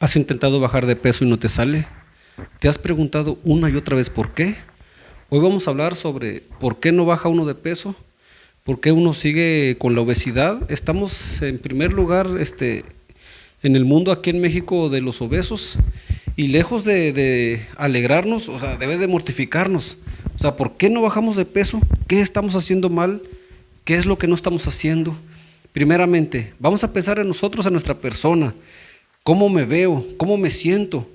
¿Has intentado bajar de peso y no te sale? ¿Te has preguntado una y otra vez por qué? Hoy vamos a hablar sobre por qué no baja uno de peso, por qué uno sigue con la obesidad. Estamos en primer lugar este, en el mundo aquí en México de los obesos y lejos de, alegrarnos, o sea, debe de mortificarnos. O sea, ¿por qué no bajamos de peso? ¿Qué estamos haciendo mal? ¿Qué es lo que no estamos haciendo? Primeramente, vamos a pensar en nosotros, en nuestra persona. ¿Cómo me veo? ¿Cómo me siento?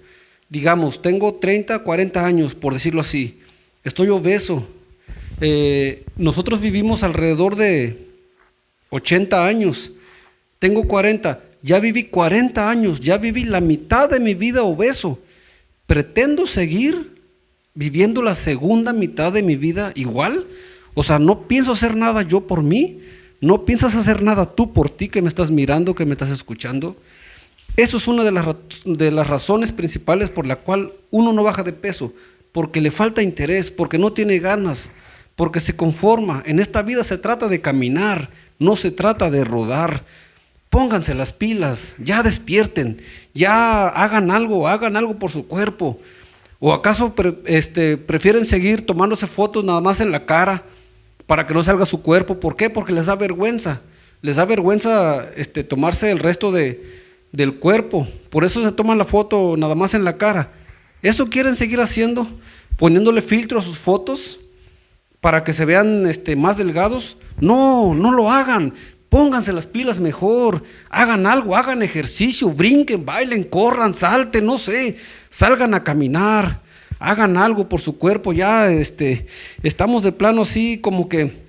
Digamos, tengo 30, 40 años, por decirlo así. Estoy obeso. Eh, nosotros vivimos alrededor de 80 años. Tengo 40. Ya viví 40 años. Ya viví la mitad de mi vida obeso. ¿Pretendo seguir viviendo la segunda mitad de mi vida igual? O sea, no pienso hacer nada yo por mí. No piensas hacer nada tú por ti que me estás mirando, que me estás escuchando. Eso es una de las, de las razones principales por la cual uno no baja de peso, porque le falta interés, porque no tiene ganas, porque se conforma. En esta vida se trata de caminar, no se trata de rodar. Pónganse las pilas, ya despierten, ya hagan algo, hagan algo por su cuerpo. ¿O acaso este, prefieren seguir tomándose fotos nada más en la cara para que no salga su cuerpo? ¿Por qué? Porque les da vergüenza. Les da vergüenza este, tomarse el resto de, del cuerpo. Por eso se toman la foto nada más en la cara. ¿Eso quieren seguir haciendo? Poniéndole filtro a sus fotos para que se vean este, más delgados. No, no lo hagan. Pónganse las pilas mejor. Hagan algo, hagan ejercicio, brinquen, bailen, corran, salten, no sé. Salgan a caminar. Hagan algo por su cuerpo. Ya este, estamos de plano así como que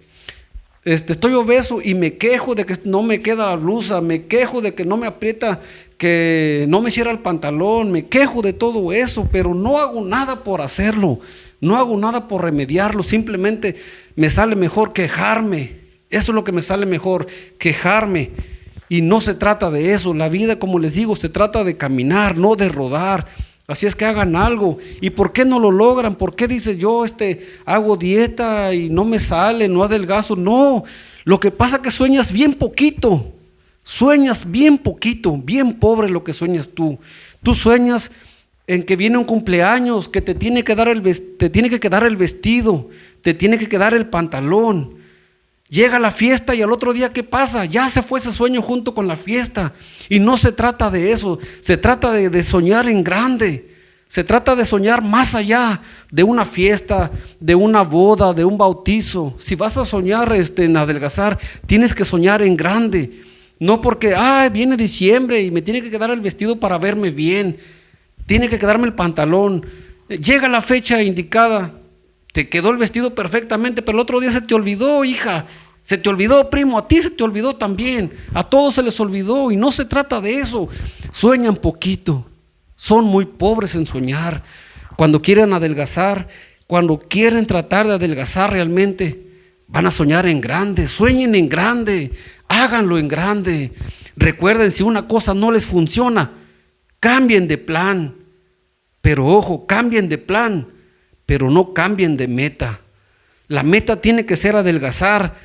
este, estoy obeso y me quejo de que no me queda la blusa, me quejo de que no me aprieta, que no me cierra el pantalón, me quejo de todo eso, pero no hago nada por hacerlo, no hago nada por remediarlo, simplemente me sale mejor quejarme. Eso es lo que me sale mejor, quejarme. Y no se trata de eso, la vida, como les digo, se trata de caminar, no de rodar. Así es que hagan algo. ¿Y por qué no lo logran? ¿Por qué dice yo este hago dieta y no me sale, no adelgazo? No, lo que pasa es que sueñas bien poquito. Sueñas bien poquito, bien pobre lo que sueñas tú. Tú sueñas en que viene un cumpleaños, que te tiene que dar el te tiene que quedar el vestido, te tiene que quedar el pantalón. Llega la fiesta y al otro día, ¿qué pasa? Ya se fue ese sueño junto con la fiesta. Y no se trata de eso, se trata de, soñar en grande. Se trata de soñar más allá de una fiesta, de una boda, de un bautizo. Si vas a soñar este, en adelgazar, tienes que soñar en grande. No porque, ah, viene diciembre y me tiene que quedar el vestido para verme bien. Tiene que quedarme el pantalón. Llega la fecha indicada, te quedó el vestido perfectamente, pero el otro día se te olvidó, hija. Se te olvidó, primo, a ti se te olvidó también. A todos se les olvidó y no se trata de eso. Sueñan poquito. Son muy pobres en soñar. Cuando quieren adelgazar, cuando quieren tratar de adelgazar realmente, van a soñar en grande. Sueñen en grande. Háganlo en grande. Recuerden, si una cosa no les funciona, cambien de plan. Pero ojo, cambien de plan pero no cambien de meta. La meta tiene que ser adelgazar,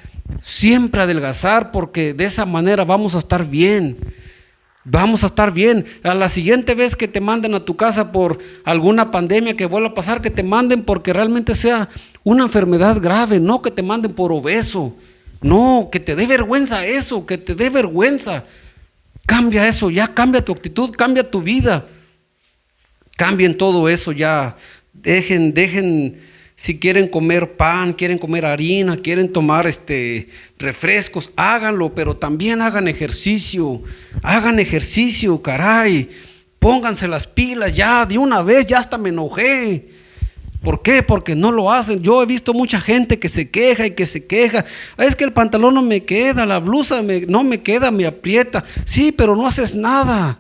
siempre adelgazar, porque de esa manera vamos a estar bien. Vamos a estar bien. A la siguiente vez que te manden a tu casa por alguna pandemia que vuelva a pasar, que te manden porque realmente sea una enfermedad grave, no que te manden por obeso. No, que te dé vergüenza eso, que te dé vergüenza. Cambia eso, ya cambia tu actitud, cambia tu vida. Cambien todo eso ya. Dejen, dejen, si quieren comer pan, quieren comer harina, quieren tomar este, refrescos, háganlo, pero también hagan ejercicio. Hagan ejercicio, caray. Pónganse las pilas ya, de una vez, ya hasta me enojé. ¿Por qué? Porque no lo hacen. Yo he visto mucha gente que se queja y que se queja. Es que el pantalón no me queda, la blusa no me queda, me aprieta. Sí, pero no haces nada.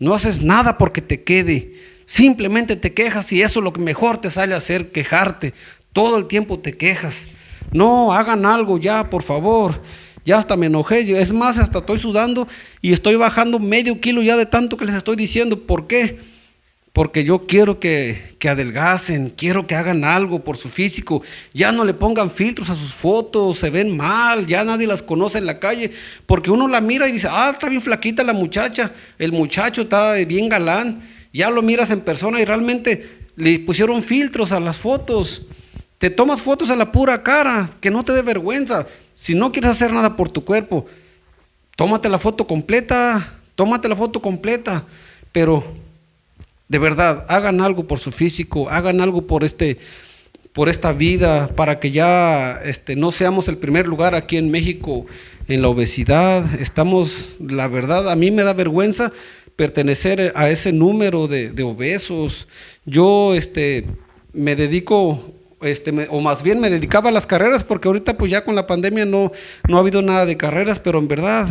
No haces nada porque te quede. Simplemente te quejas y eso es lo que mejor te sale a hacer, quejarte. Todo el tiempo te quejas. No, hagan algo ya, por favor. Ya hasta me enojé. Es más, hasta estoy sudando y estoy bajando medio kilo ya de tanto que les estoy diciendo. ¿Por qué? porque yo quiero que, que, adelgacen, quiero que hagan algo por su físico, ya no le pongan filtros a sus fotos, se ven mal, ya nadie las conoce en la calle, porque uno la mira y dice, ah, está bien flaquita la muchacha, el muchacho está bien galán, ya lo miras en persona y realmente le pusieron filtros a las fotos, te tomas fotos a la pura cara, que no te dé vergüenza, si no quieres hacer nada por tu cuerpo, tómate la foto completa, tómate la foto completa, pero de verdad, hagan algo por su físico, hagan algo por este por esta vida, para que ya este, no seamos el primer lugar aquí en México en la obesidad. Estamos, la verdad, a mí me da vergüenza pertenecer a ese número de, obesos. Yo este, me dedico, este, o más bien me dedicaba a las carreras, porque ahorita pues ya con la pandemia no, no ha habido nada de carreras, pero en verdad,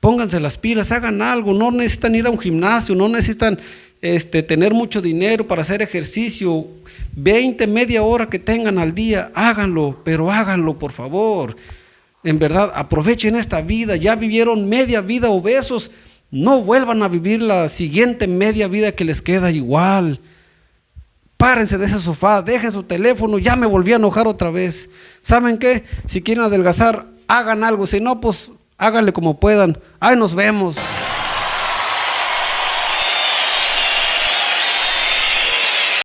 pónganse las pilas, hagan algo, no necesitan ir a un gimnasio, no necesitan este, tener mucho dinero para hacer ejercicio, 20, media hora que tengan al día, háganlo, pero háganlo por favor. En verdad, aprovechen esta vida, ya vivieron media vida obesos, no vuelvan a vivir la siguiente media vida que les queda igual. Párense de ese sofá, dejen su teléfono, ya me volví a enojar otra vez. ¿Saben qué? Si quieren adelgazar, hagan algo, si no, pues háganle como puedan. Ahí nos vemos.